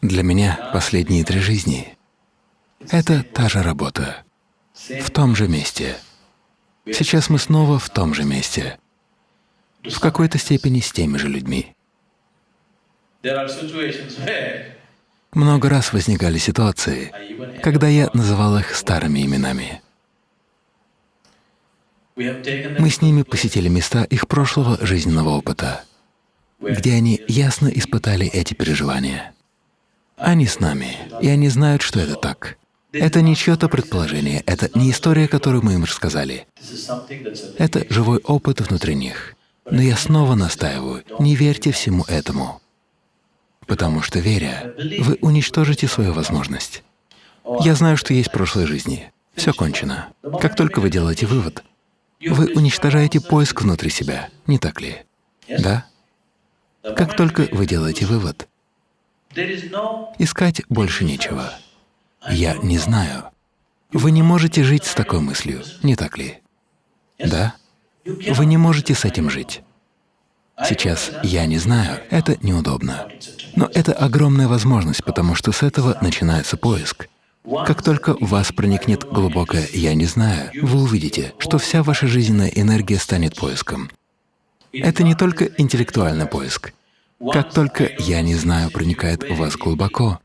Для меня последние три жизни — это та же работа, в том же месте. Сейчас мы снова в том же месте, в какой-то степени с теми же людьми. Много раз возникали ситуации, когда я называл их старыми именами. Мы с ними посетили места их прошлого жизненного опыта, где они ясно испытали эти переживания. Они с нами, и они знают, что это так. Это не чье-то предположение, это не история, которую мы им рассказали. Это живой опыт внутри них. Но я снова настаиваю, не верьте всему этому. Потому что, веря, вы уничтожите свою возможность. Я знаю, что есть прошлой жизни. Все кончено. Как только вы делаете вывод, вы уничтожаете поиск внутри себя, не так ли? Да? Как только вы делаете вывод, искать больше нечего. Я не знаю. Вы не можете жить с такой мыслью, не так ли? Да? Вы не можете с этим жить. Сейчас я не знаю, это неудобно. Но это огромная возможность, потому что с этого начинается поиск. Как только в вас проникнет глубокое «я не знаю», вы увидите, что вся ваша жизненная энергия станет поиском. Это не только интеллектуальный поиск. Как только «я не знаю» проникает в вас глубоко,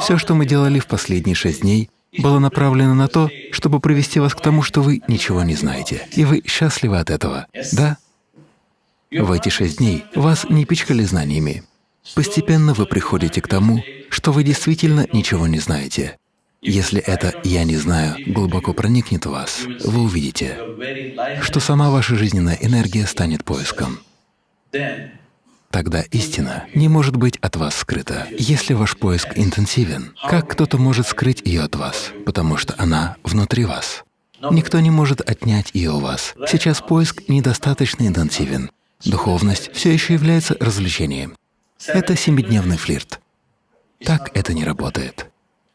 все, что мы делали в последние шесть дней, было направлено на то, чтобы привести вас к тому, что вы ничего не знаете, и вы счастливы от этого, да? В эти шесть дней вас не пичкали знаниями. Постепенно вы приходите к тому, что вы действительно ничего не знаете. Если это «я не знаю» глубоко проникнет в вас, вы увидите, что сама ваша жизненная энергия станет поиском. Тогда истина не может быть от вас скрыта. Если ваш поиск интенсивен, как кто-то может скрыть ее от вас, потому что она внутри вас? Никто не может отнять ее у вас. Сейчас поиск недостаточно интенсивен. Духовность все еще является развлечением. Это семидневный флирт. Так это не работает.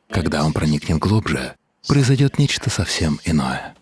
Когда он проникнет глубже, произойдет нечто совсем иное.